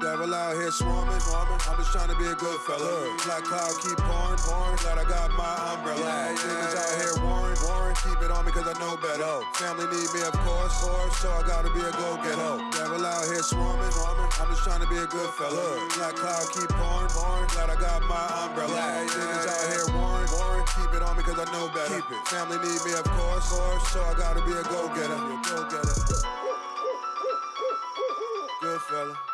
Devil out here swarming, swarming. I'm just trying to be a good fella. Black cloud keep pouring, pouring. Glad I got my umbrella. Niggas out here warring, warring. Keep it on me cause I know better. Family need me, of course, course. So I gotta be a go getter. Devil out here swarming, swarming. I'm just trying to be a good fella. Black cloud keep pouring, pouring. Glad I got my umbrella. Niggas out here warring, warring. Keep it on me cause I know better. Keep it. Family need me, of course, course. So I gotta be a go getter. Go getter. Good fella.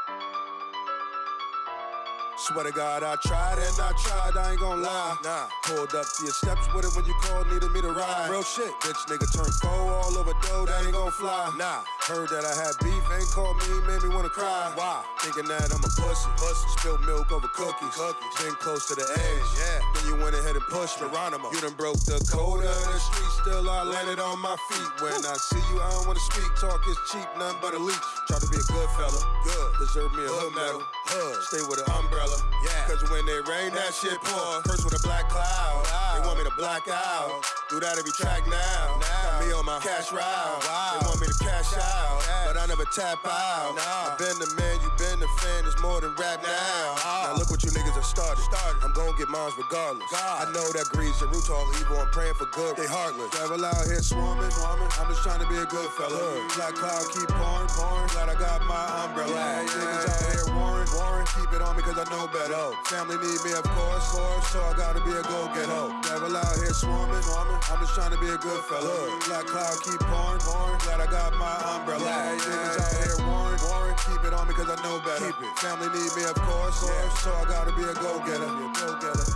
Swear to God, I tried and I tried, I ain't gon' lie. Nah. Pulled up to your steps with it when you called, needed me to ride. Real shit. Bitch nigga turned foe all over dough, that ain't gon' fly. Nah. Heard that I had beef, ain't called me, made me wanna cry. Why? Thinking that I'm a pussy. Pussy. Spilled milk over cookies. Cookies. Been close to the edge. Yeah. Then you went ahead and pushed Geronimo. You done broke the code of the street, still I landed on my feet. When I see you, I don't wanna speak. Talk is cheap, nothing but a leech. Try to be a good fella. Good. Deserve me a hood medal. Hood. Stay with an umbrella. Yeah. Cause when they rain, that shit pour. Curse with a black cloud. They want me to black out. Do that every track now. Got me on my cash route. They want me to cash out. But I never tap out. I've been the man, you been the fan. It's more than rap now. Now look what you niggas have started. I'm gon' get mines regardless. I know that greed's your root all evil. I'm praying for good. They heartless. Devil out here swarming, swarming. I'm just trying to be a good fella. Black cloud keep pouring, pouring. Glad I got my umbrella. Niggas out here warring, warring. Keep it on me cause I know better. Family need me, of course, course. So I gotta be a go getter. Devil out here swarming, swarming. I'm just trying to be a good fella. Black cloud keep pouring, pouring. Glad I got my umbrella. Niggas out here warring, warring. Keep it on me cause I know better. Keep it. Family need me, of course, course. So I gotta be a go getter. Go getter.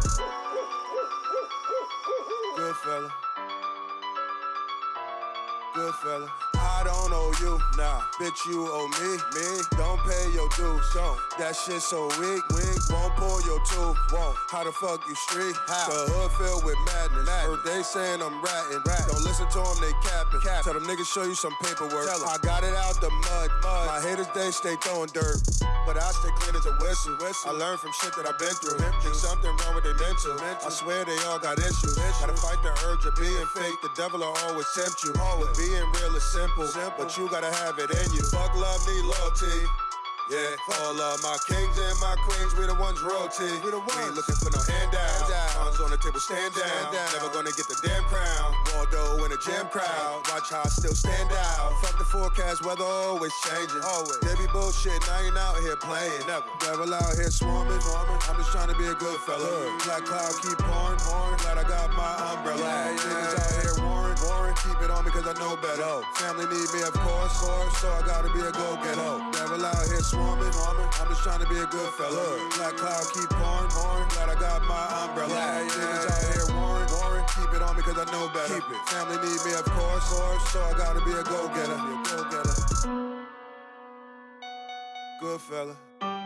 Good fella. Good fella. I don't owe you, nah. Bitch, you owe me, me. Don't pay your dues, don't. That shit so weak, weak. Won't pull your tooth, won't. How the fuck you street? How? The hood filled with madness. madness. They saying I'm ratting. Rat. Don't listen to them, they capping. Cap. Tell them niggas show you some paperwork. I got it out the mud, mud. My haters, they stay throwing dirt. But I stay clean as a whistle. whistle. I learned from shit that I've been through. Think something wrong with their mental. mental. I swear they all got issues. issues. Gotta fight the urge of being fake. The devil will always tempt you. Always. Being real is simple, simple, but you gotta have it in you. Fuck love, need loyalty. Yeah, all of my kings and my queens, we the ones royalty. We the ones. We ain't looking for no handout. Hands on the table, stand down. stand down. Never gonna get the damn crown. Waldo in a jam crowd. Watch how I still stand out. Fuck the forecast, weather always changing. Always. They be bullshit, now you ain't out here playing. Never. Devil out here swarming, swarming. I'm just trying to be a good fella. Black cloud keep pouring, pouring. Cause I know better. Family need me, of course, course. So I gotta be a go getter. Devil out here swarming. I'm just trying to be a good fella. Black cloud keep pouring, pouring. Glad I got my umbrella. Niggas out here warring, warring. Keep it on me cause I know better. Keep it. Family need me, of course, course. So I gotta be a go getter. Go getter. Good fella.